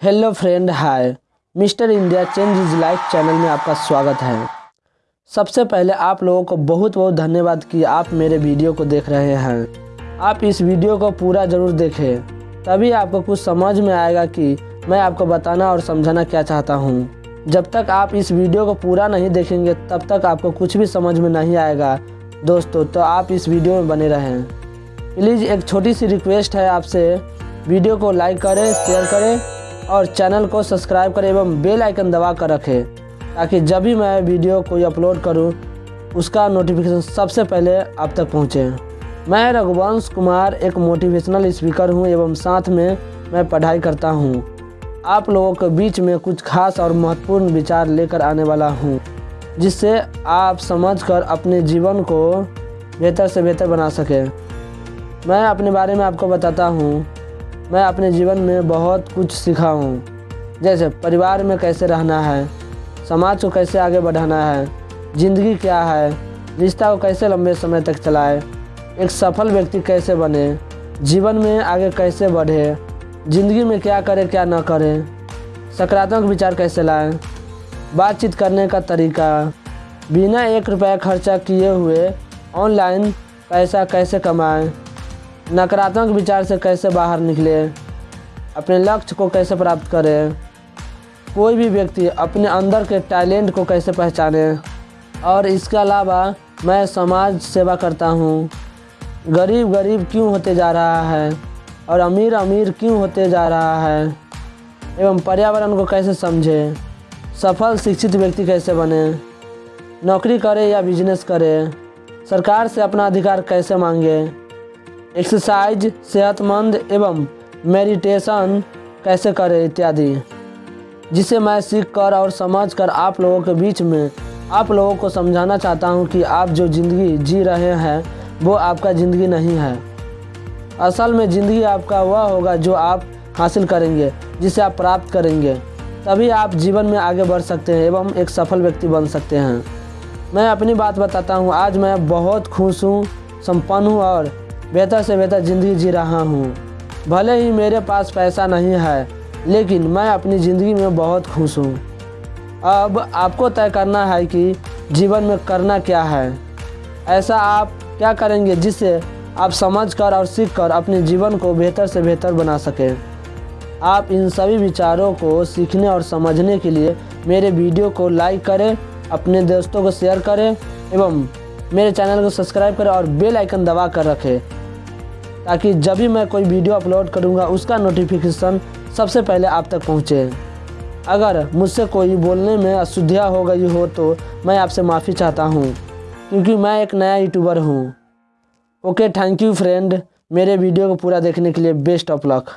Hello friend, hi. Mister India change is life channel में आपका स्वागत है। सबसे पहले आप लोगों को बहुत बहुत धन्यवाद कि आप मेरे वीडियो को देख रहे हैं। आप इस वीडियो को पूरा ज़रूर देखें, तभी आपको कुछ समझ में आएगा कि मैं आपको बताना और समझाना क्या चाहता हूँ। जब तक आप इस वीडियो को पूरा नहीं देखेंगे, तब तक आपको कुछ भी समझ में नहीं आएगा। दोस्तों तो आप इस वीडियो में बने रहें। प्लीज़ एक छोटी सी रिक्वेस्ट है आपसे। वीडियो को लाइक करें, शेयर करें और चैनल को सब्सक्राइब करें एवं बेल आइकन दबा कर रखें, ताकि जब भी मैं वीडियो कोई अपलोड करूँ, उसका नोटिफिकेशन सबसे पहले आप तक पहुँचे। मैं रघुवंश कुमार, एक मोटिवेशनल स्पीकर हूँ एवं साथ में मैं पढ़ाई करता हूँ। आप लोगों के बीच में कुछ खास और महत्वपूर्ण विचार लेकर आने वाला हूँ, जिससे आप समझकर अपने जीवन को बेहतर से बेहतर बना सकें। मैं अपने बारे में आपको बताता हूँ। मैं अपने जीवन में बहुत कुछ सीखा हूँ। जैसे, परिवार में कैसे रहना है, समाज को कैसे आगे बढ़ाना है, ज़िंदगी क्या है, रिश्ता को कैसे लंबे समय तक चलाए, एक सफल व्यक्ति कैसे बने, जीवन में आगे कैसे बढ़े, ज़िंदगी में क्या करे, क्या ना करे, सकारात्मक विचार कैसे लाएँ, बातचीत करने का तरीका, बिना एक रुपया खर्चा किए हुए ऑनलाइन पैसा कैसे कमाएँ नकारात्मक विचार से कैसे बाहर निकले? अपने लक्ष्य को कैसे प्राप्त करें? कोई भी व्यक्ति अपने अंदर के टैलेंट को कैसे पहचाने? और इसके अलावा मैं समाज सेवा करता हूँ। गरीब गरीब क्यों होते जा रहा है? और अमीर अमीर क्यों होते जा रहा है? एवं पर्यावरण को कैसे समझे? सफल, शिक्षित व्यक्ति कैसे बने? नौकरी करे या बिज़नेस करे? सरकार से अपना अधिकार कैसे मांगे? एक्सरसाइज सेहतमंद एवं मेडिटेशन कैसे करें इत्यादि, जिसे मैं सीख कर और समझ कर आप लोगों के बीच में आप लोगों को समझाना चाहता हूँ कि आप जो ज़िंदगी जी रहे हैं, वो आपका ज़िंदगी नहीं है। असल में ज़िंदगी आपका वह होगा जो आप हासिल करेंगे, जिसे आप प्राप्त करेंगे। तभी आप जीवन में आगे बढ़ सकते हैं एवं एक सफल व्यक्ति बन सकते हैं। मैं अपनी बात बताता हूँ, आज मैं बहुत खुश हूँ, संपन्न हूँ और बेहतर से बेहतर ज़िंदगी जी रहा हूँ। भले ही मेरे पास पैसा नहीं है, लेकिन मैं अपनी ज़िंदगी में बहुत खुश हूँ। अब आपको तय करना है कि जीवन में करना क्या है। ऐसा आप क्या करेंगे जिससे आप समझ कर और सीख कर अपने जीवन को बेहतर से बेहतर बना सकें? आप इन सभी विचारों को सीखने और समझने के लिए मेरे वीडियो को लाइक करें, अपने दोस्तों को शेयर करें, एवं मेरे चैनल को सब्सक्राइब करें और बेल आइकन दबा कर रखें। ताकि जब भी मैं कोई वीडियो अपलोड करूँगा, उसका नोटिफिकेशन सबसे पहले आप तक पहुँचे। अगर मुझसे कोई बोलने में अशुद्धिया हो गई हो तो मैं आपसे माफ़ी चाहता हूँ, क्योंकि मैं एक नया यूट्यूबर हूँ। ओके थैंक यू फ्रेंड मेरे वीडियो को पूरा देखने के लिए बेस्ट ऑफ़ लक